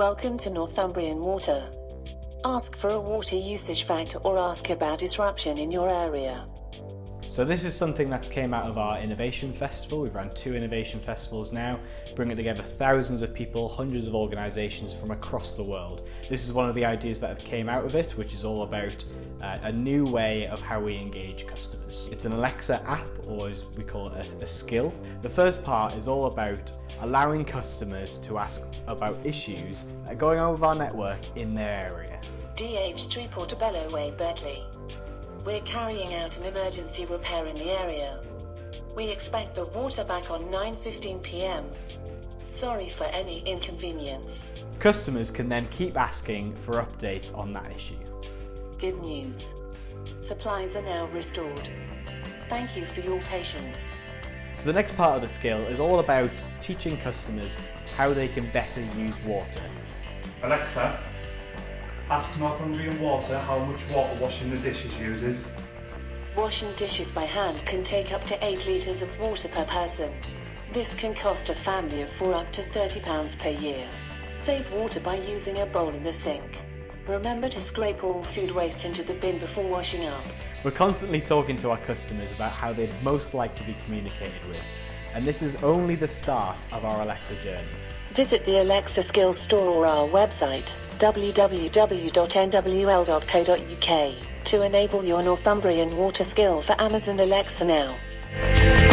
Welcome to Northumbrian Water. Ask for a water usage fact or ask about disruption in your area. So this is something that's came out of our Innovation Festival. We've run two Innovation Festivals now, bringing together thousands of people, hundreds of organisations from across the world. This is one of the ideas that have came out of it, which is all about uh, a new way of how we engage customers. It's an Alexa app, or as we call it, a, a skill. The first part is all about allowing customers to ask about issues that are going on with our network in their area. DH3 Portobello Way, Birtley. We're carrying out an emergency repair in the area. We expect the water back on 9.15 pm. Sorry for any inconvenience. Customers can then keep asking for updates on that issue. Good news. Supplies are now restored. Thank you for your patience. So the next part of the skill is all about teaching customers how they can better use water. Alexa, ask Northumbrian Water how much water washing the dishes uses. Washing dishes by hand can take up to 8 litres of water per person. This can cost a family of 4 up to £30 per year. Save water by using a bowl in the sink. Remember to scrape all food waste into the bin before washing up. We're constantly talking to our customers about how they'd most like to be communicated with, and this is only the start of our Alexa journey. Visit the Alexa Skills store or our website www.nwl.co.uk to enable your Northumbrian water skill for Amazon Alexa now.